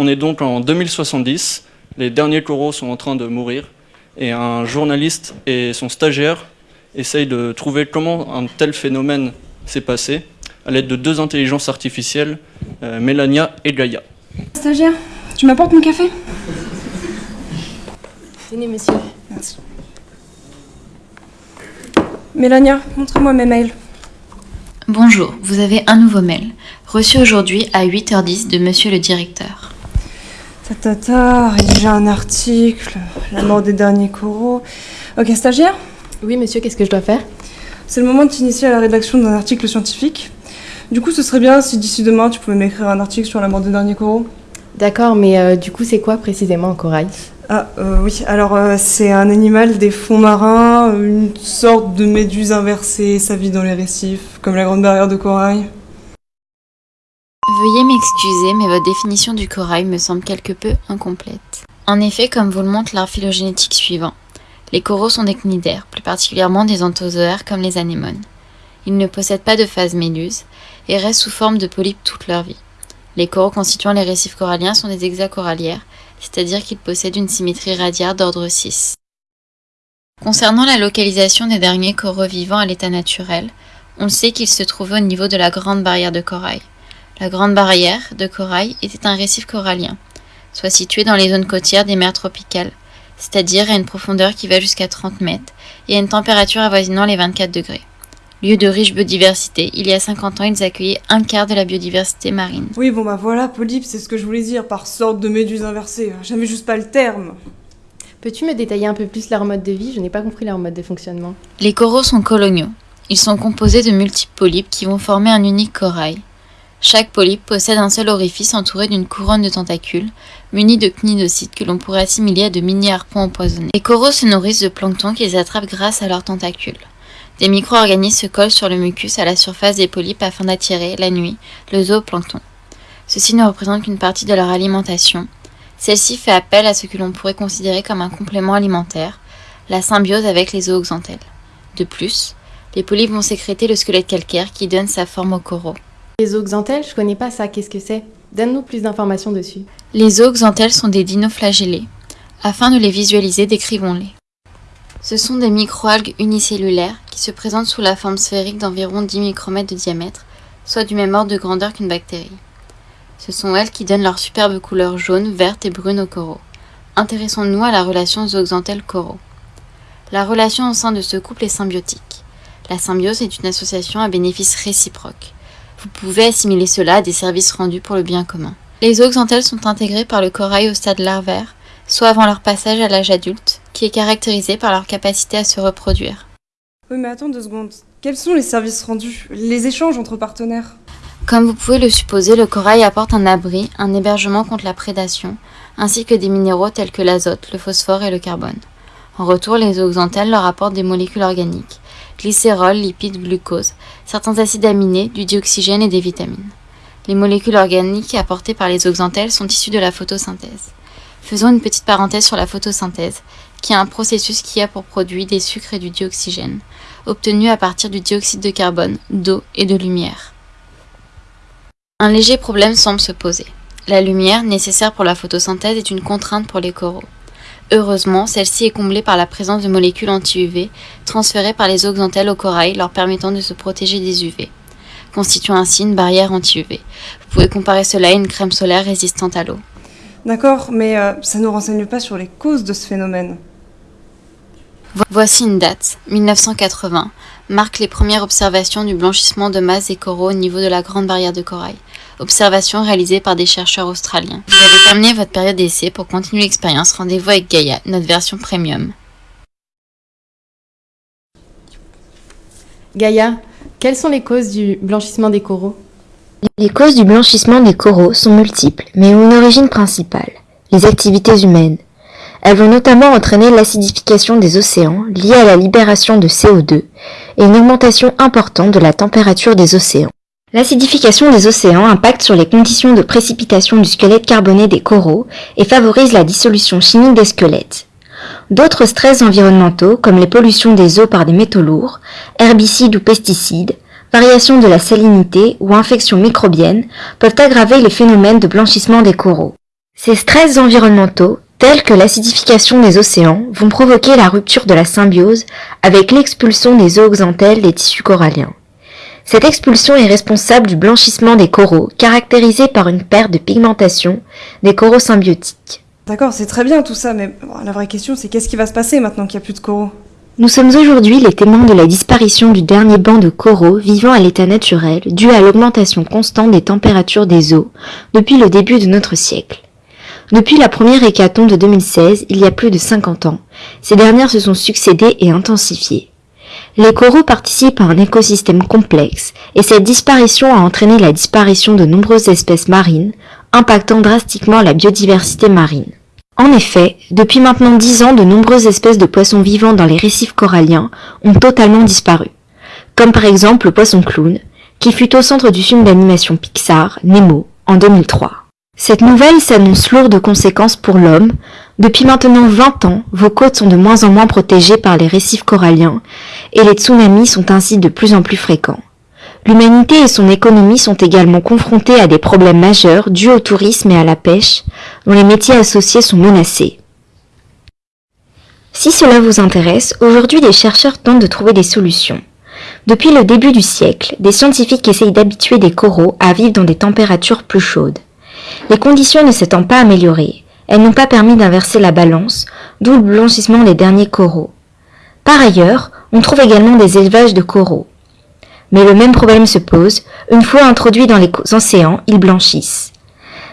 On est donc en 2070, les derniers coraux sont en train de mourir, et un journaliste et son stagiaire essayent de trouver comment un tel phénomène s'est passé, à l'aide de deux intelligences artificielles, euh, Mélania et Gaïa. Stagiaire, tu m'apportes mon café? Tenez, monsieur. Merci. Mélania, montre-moi mes mails. Bonjour, vous avez un nouveau mail, reçu aujourd'hui à 8h10 de monsieur le directeur. Tata, rédiger un article, la mort des derniers coraux. Ok, stagiaire, Oui, monsieur, qu'est-ce que je dois faire? C'est le moment de t'initier à la rédaction d'un article scientifique. Du coup, ce serait bien si d'ici demain, tu pouvais m'écrire un article sur la mort des derniers coraux. D'accord, mais euh, du coup, c'est quoi précisément un corail? Ah, euh, oui, alors euh, c'est un animal des fonds marins, une sorte de méduse inversée, ça vit dans les récifs, comme la grande barrière de corail. Veuillez m'excuser, mais votre définition du corail me semble quelque peu incomplète. En effet, comme vous le montre l'art phylogénétique suivant, les coraux sont des cnidaires, plus particulièrement des anthozoaires comme les anémones. Ils ne possèdent pas de phase méluse et restent sous forme de polypes toute leur vie. Les coraux constituant les récifs coralliens sont des hexacorallières, c'est-à-dire qu'ils possèdent une symétrie radiaire d'ordre 6. Concernant la localisation des derniers coraux vivants à l'état naturel, on sait qu'ils se trouvaient au niveau de la Grande Barrière de Corail. La Grande Barrière de Corail était un récif corallien, soit situé dans les zones côtières des mers tropicales, c'est-à-dire à une profondeur qui va jusqu'à 30 mètres et à une température avoisinant les 24 degrés. Lieu de riche biodiversité, il y a 50 ans, ils accueillaient un quart de la biodiversité marine. Oui, bon bah voilà, polype, c'est ce que je voulais dire, par sorte de méduse inversée. J'avais juste pas le terme. Peux-tu me détailler un peu plus leur mode de vie? Je n'ai pas compris leur mode de fonctionnement. Les coraux sont coloniaux. Ils sont composés de multiples polypes qui vont former un unique corail. Chaque polype possède un seul orifice entouré d'une couronne de tentacules, munis de cnidocytes que l'on pourrait assimiler à de mini-harpons empoisonnés. Les coraux se nourrissent de plancton qu'ils attrapent grâce à leurs tentacules. Des micro-organismes se collent sur le mucus à la surface des polypes afin d'attirer, la nuit, le zooplancton. Ceci ne représente qu'une partie de leur alimentation. Celle-ci fait appel à ce que l'on pourrait considérer comme un complément alimentaire, la symbiose avec les zooxanthelles. De plus, les polypes vont sécréter le squelette calcaire qui donne sa forme aux coraux. Les zooxanthelles, je connais pas ça, qu'est-ce que c'est? Donne-nous plus d'informations dessus. Les zooxanthelles sont des dinoflagellés. Afin de les visualiser, décrivons-les. Ce sont des microalgues unicellulaires qui se présentent sous la forme sphérique d'environ 10 micromètres de diamètre, soit du même ordre de grandeur qu'une bactérie. Ce sont elles qui donnent leur superbe couleur jaune, verte et brune aux coraux. Intéressons-nous à la relation zooxanthelle-coraux. La relation au sein de ce couple est symbiotique. La symbiose est une association à bénéfice réciproque. Vous pouvez assimiler cela à des services rendus pour le bien commun. Les zooxanthelles sont intégrées par le corail au stade larvaire, soit avant leur passage à l'âge adulte, qui est caractérisé par leur capacité à se reproduire. Oui, mais attends deux secondes. Quels sont les services rendus Les échanges entre partenaires? Comme vous pouvez le supposer, le corail apporte un abri, un hébergement contre la prédation, ainsi que des minéraux tels que l'azote, le phosphore et le carbone. En retour, les zooxanthelles leur apportent des molécules organiques, glycérol, lipides, glucose, certains acides aminés, du dioxygène et des vitamines. Les molécules organiques apportées par les zooxanthelles sont issues de la photosynthèse. Faisons une petite parenthèse sur la photosynthèse, qui est un processus qui a pour produit des sucres et du dioxygène, obtenus à partir du dioxyde de carbone, d'eau et de lumière. Un léger problème semble se poser. La lumière, nécessaire pour la photosynthèse, est une contrainte pour les coraux. Heureusement, celle-ci est comblée par la présence de molécules anti-UV transférées par les zooxanthelles au corail leur permettant de se protéger des UV, constituant ainsi une barrière anti-UV. Vous pouvez comparer cela à une crème solaire résistante à l'eau. D'accord, mais euh, ça ne nous renseigne pas sur les causes de ce phénomène. Vo- Voici une date, 1980, marque les premières observations du blanchissement de masse des coraux au niveau de la Grande Barrière de Corail. Observations réalisées par des chercheurs australiens. Vous avez terminé votre période d'essai. Pour continuer l'expérience, rendez-vous avec Gaia, notre version premium. Gaïa, quelles sont les causes du blanchissement des coraux? Les causes du blanchissement des coraux sont multiples, mais ont une origine principale, les activités humaines. Elles vont notamment entraîner l'acidification des océans liée à la libération de CO2 et une augmentation importante de la température des océans. L'acidification des océans impacte sur les conditions de précipitation du squelette carboné des coraux et favorise la dissolution chimique des squelettes. D'autres stress environnementaux, comme les pollutions des eaux par des métaux lourds, herbicides ou pesticides, variation de la salinité ou infections microbiennes, peuvent aggraver les phénomènes de blanchissement des coraux. Ces stress environnementaux, tels que l'acidification des océans, vont provoquer la rupture de la symbiose avec l'expulsion des zooxanthelles des tissus coralliens. Cette expulsion est responsable du blanchissement des coraux, caractérisé par une perte de pigmentation des coraux symbiotiques. D'accord, c'est très bien tout ça, mais bon, la vraie question c'est qu'est-ce qui va se passer maintenant qu'il n'y a plus de coraux? Nous sommes aujourd'hui les témoins de la disparition du dernier banc de coraux vivant à l'état naturel dû à l'augmentation constante des températures des eaux depuis le début de notre siècle. Depuis la première hécatombe de 2016, il y a plus de 50 ans, ces dernières se sont succédées et intensifiées. Les coraux participent à un écosystème complexe et cette disparition a entraîné la disparition de nombreuses espèces marines, impactant drastiquement la biodiversité marine. En effet, depuis maintenant 10 ans, de nombreuses espèces de poissons vivants dans les récifs coralliens ont totalement disparu, comme par exemple le poisson clown, qui fut au centre du film d'animation Pixar, Nemo, en 2003. Cette nouvelle s'annonce lourde de conséquences pour l'homme. Depuis maintenant 20 ans, vos côtes sont de moins en moins protégées par les récifs coralliens et les tsunamis sont ainsi de plus en plus fréquents. L'humanité et son économie sont également confrontées à des problèmes majeurs dus au tourisme et à la pêche, dont les métiers associés sont menacés. Si cela vous intéresse, aujourd'hui des chercheurs tentent de trouver des solutions. Depuis le début du siècle, des scientifiques essayent d'habituer des coraux à vivre dans des températures plus chaudes. Les conditions ne s'étant pas améliorées, elles n'ont pas permis d'inverser la balance, d'où le blanchissement des derniers coraux. Par ailleurs, on trouve également des élevages de coraux. Mais le même problème se pose, une fois introduits dans les océans, ils blanchissent.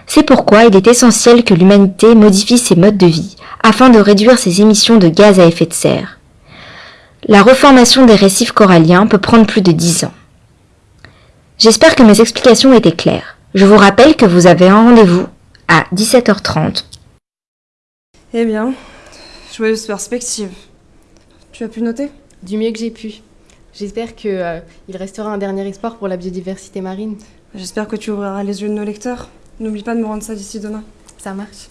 C'est pourquoi il est essentiel que l'humanité modifie ses modes de vie afin de réduire ses émissions de gaz à effet de serre. La reformation des récifs coralliens peut prendre plus de 10 ans. J'espère que mes explications étaient claires. Je vous rappelle que vous avez un rendez-vous à 17h30. Eh bien, joyeuse perspective. Tu as pu noter? Du mieux que j'ai pu. J'espère qu'il euh, restera un dernier espoir pour la biodiversité marine. J'espère que tu ouvriras les yeux de nos lecteurs. N'oublie pas de me rendre ça d'ici demain. Ça marche.